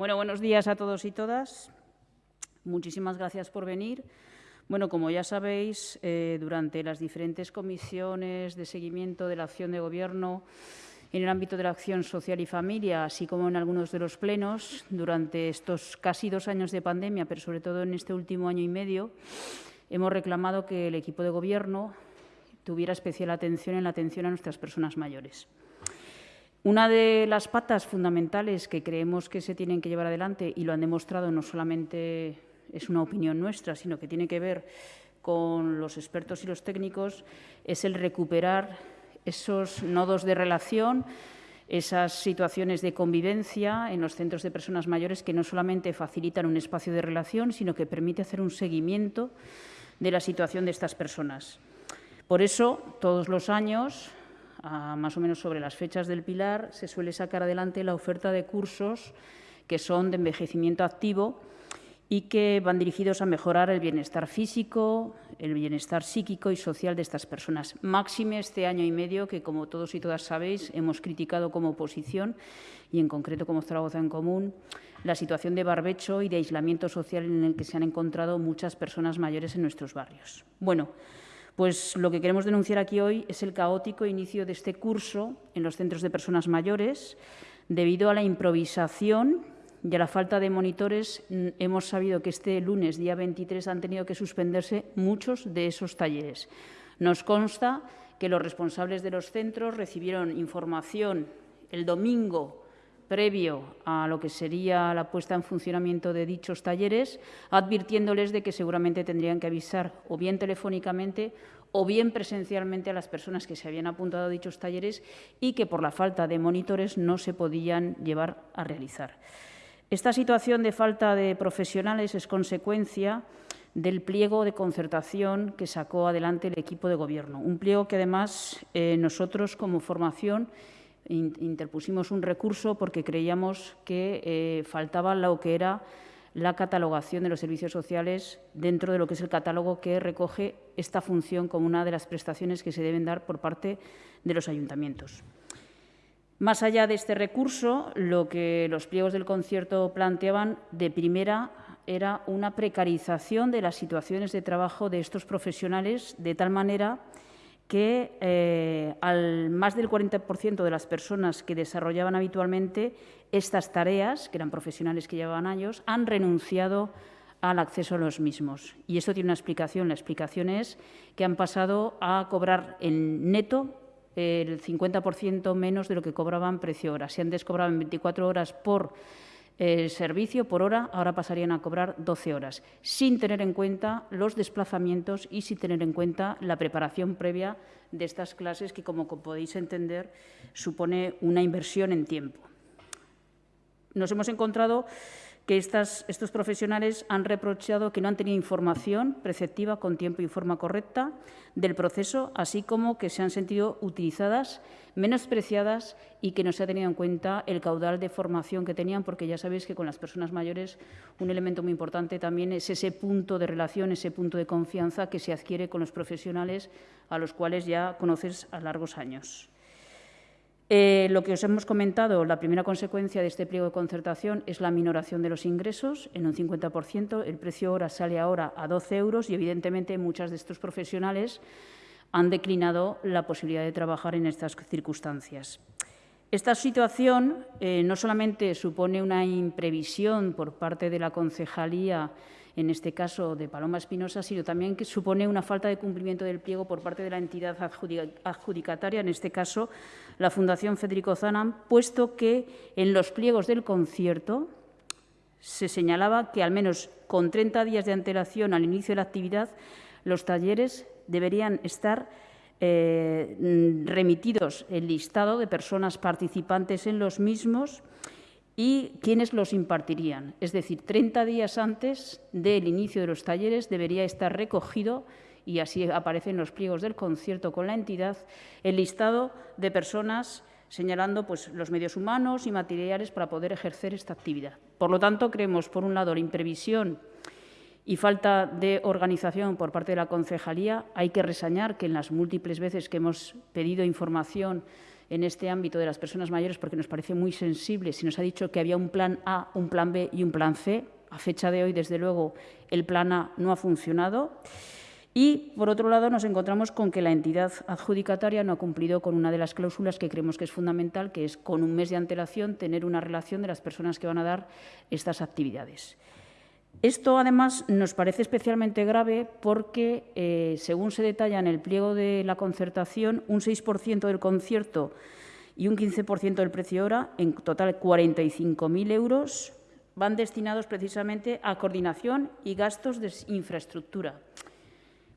Bueno, buenos días a todos y todas. Muchísimas gracias por venir. Bueno, como ya sabéis, eh, durante las diferentes comisiones de seguimiento de la acción de Gobierno en el ámbito de la acción social y familia, así como en algunos de los plenos, durante estos casi dos años de pandemia, pero sobre todo en este último año y medio, hemos reclamado que el equipo de Gobierno tuviera especial atención en la atención a nuestras personas mayores. Una de las patas fundamentales que creemos que se tienen que llevar adelante, y lo han demostrado no solamente es una opinión nuestra, sino que tiene que ver con los expertos y los técnicos, es el recuperar esos nodos de relación, esas situaciones de convivencia en los centros de personas mayores que no solamente facilitan un espacio de relación, sino que permite hacer un seguimiento de la situación de estas personas. Por eso, todos los años, más o menos sobre las fechas del Pilar, se suele sacar adelante la oferta de cursos que son de envejecimiento activo y que van dirigidos a mejorar el bienestar físico, el bienestar psíquico y social de estas personas. Máxime este año y medio que, como todos y todas sabéis, hemos criticado como oposición y, en concreto, como Zaragoza en Común, la situación de barbecho y de aislamiento social en el que se han encontrado muchas personas mayores en nuestros barrios. Bueno, pues lo que queremos denunciar aquí hoy es el caótico inicio de este curso en los centros de personas mayores. Debido a la improvisación y a la falta de monitores, mm, hemos sabido que este lunes, día 23, han tenido que suspenderse muchos de esos talleres. Nos consta que los responsables de los centros recibieron información el domingo previo a lo que sería la puesta en funcionamiento de dichos talleres, advirtiéndoles de que seguramente tendrían que avisar o bien telefónicamente o bien presencialmente a las personas que se habían apuntado a dichos talleres y que por la falta de monitores no se podían llevar a realizar. Esta situación de falta de profesionales es consecuencia del pliego de concertación que sacó adelante el equipo de Gobierno. Un pliego que, además, eh, nosotros, como formación, interpusimos un recurso porque creíamos que eh, faltaba lo que era la catalogación de los servicios sociales dentro de lo que es el catálogo que recoge esta función como una de las prestaciones que se deben dar por parte de los ayuntamientos. Más allá de este recurso, lo que los pliegos del concierto planteaban de primera era una precarización de las situaciones de trabajo de estos profesionales de tal manera que eh, al más del 40% de las personas que desarrollaban habitualmente estas tareas, que eran profesionales que llevaban años, han renunciado al acceso a los mismos. Y esto tiene una explicación. La explicación es que han pasado a cobrar en neto el 50% menos de lo que cobraban precio hora. Si antes cobraban 24 horas por el servicio por hora ahora pasarían a cobrar 12 horas, sin tener en cuenta los desplazamientos y sin tener en cuenta la preparación previa de estas clases, que, como podéis entender, supone una inversión en tiempo. Nos hemos encontrado que estos profesionales han reprochado que no han tenido información preceptiva con tiempo y forma correcta del proceso, así como que se han sentido utilizadas, menospreciadas y que no se ha tenido en cuenta el caudal de formación que tenían, porque ya sabéis que con las personas mayores un elemento muy importante también es ese punto de relación, ese punto de confianza que se adquiere con los profesionales a los cuales ya conoces a largos años. Eh, lo que os hemos comentado, la primera consecuencia de este pliego de concertación es la minoración de los ingresos en un 50%. El precio hora sale ahora a 12 euros y, evidentemente, muchas de estos profesionales han declinado la posibilidad de trabajar en estas circunstancias. Esta situación eh, no solamente supone una imprevisión por parte de la concejalía en este caso de Paloma Espinosa, sino también que supone una falta de cumplimiento del pliego por parte de la entidad adjudicataria, en este caso la Fundación Federico Zanam, puesto que en los pliegos del concierto se señalaba que al menos con 30 días de antelación al inicio de la actividad, los talleres deberían estar eh, remitidos el listado de personas participantes en los mismos y quiénes los impartirían. Es decir, 30 días antes del inicio de los talleres debería estar recogido y así aparece en los pliegos del concierto con la entidad el listado de personas señalando pues, los medios humanos y materiales para poder ejercer esta actividad. Por lo tanto, creemos, por un lado, la imprevisión y falta de organización por parte de la concejalía. Hay que resañar que en las múltiples veces que hemos pedido información en este ámbito de las personas mayores porque nos parece muy sensible. Se nos ha dicho que había un plan A, un plan B y un plan C. A fecha de hoy, desde luego, el plan A no ha funcionado. Y, por otro lado, nos encontramos con que la entidad adjudicataria no ha cumplido con una de las cláusulas que creemos que es fundamental, que es con un mes de antelación tener una relación de las personas que van a dar estas actividades. Esto, además, nos parece especialmente grave porque, eh, según se detalla en el pliego de la concertación, un 6% del concierto y un 15% del precio hora, en total 45.000 euros, van destinados precisamente a coordinación y gastos de infraestructura.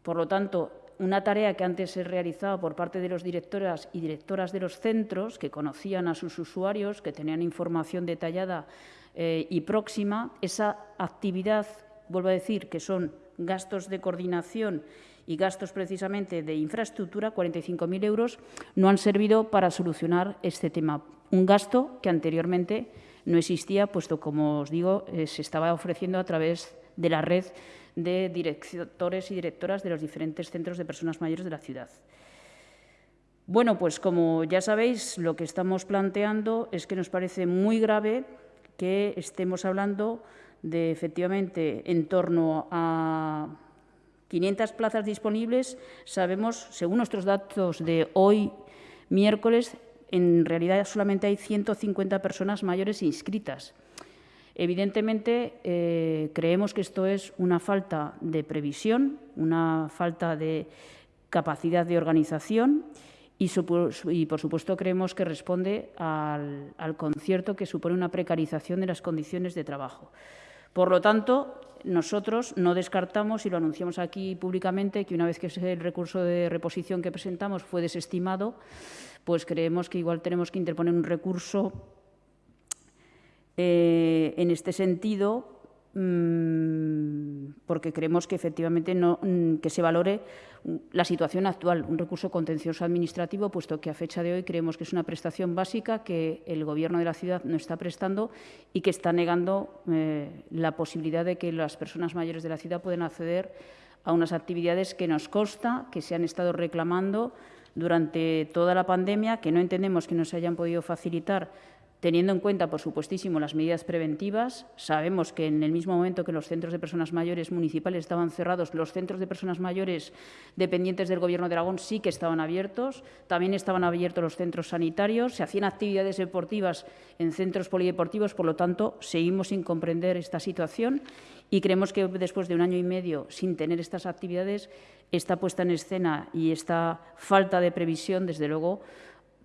Por lo tanto, una tarea que antes se realizaba por parte de los directoras y directoras de los centros, que conocían a sus usuarios, que tenían información detallada eh, y próxima, esa actividad, vuelvo a decir, que son gastos de coordinación y gastos precisamente de infraestructura, 45.000 euros, no han servido para solucionar este tema. Un gasto que anteriormente no existía, puesto, como os digo, eh, se estaba ofreciendo a través de la red de directores y directoras de los diferentes centros de personas mayores de la ciudad. Bueno, pues como ya sabéis, lo que estamos planteando es que nos parece muy grave que estemos hablando de, efectivamente, en torno a 500 plazas disponibles. Sabemos, según nuestros datos de hoy, miércoles, en realidad solamente hay 150 personas mayores inscritas. Evidentemente, eh, creemos que esto es una falta de previsión, una falta de capacidad de organización y, por supuesto, creemos que responde al, concierto que supone una precarización de las condiciones de trabajo. Por lo tanto, nosotros no descartamos, y lo anunciamos aquí públicamente, que una vez que el recurso de reposición que presentamos fue desestimado, pues creemos que igual tenemos que interponer un recurso eh, en este sentido, mm, porque creemos que efectivamente no, mm, que se valore la situación actual, un recurso contencioso administrativo, puesto que a fecha de hoy creemos que es una prestación básica que el Gobierno de la ciudad no está prestando y que está negando eh, la posibilidad de que las personas mayores de la ciudad puedan acceder a unas actividades que nos consta que se han estado reclamando durante toda la pandemia, que no entendemos que no se hayan podido facilitar teniendo en cuenta, por supuestísimo, las medidas preventivas. Sabemos que en el mismo momento que los centros de personas mayores municipales estaban cerrados, los centros de personas mayores dependientes del Gobierno de Aragón sí que estaban abiertos. También estaban abiertos los centros sanitarios, se hacían actividades deportivas en centros polideportivos, por lo tanto, seguimos sin comprender esta situación y creemos que después de un año y medio sin tener estas actividades, esta puesta en escena y esta falta de previsión, desde luego,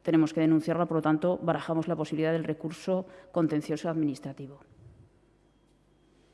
tenemos que denunciarla, por lo tanto, barajamos la posibilidad del recurso contencioso administrativo.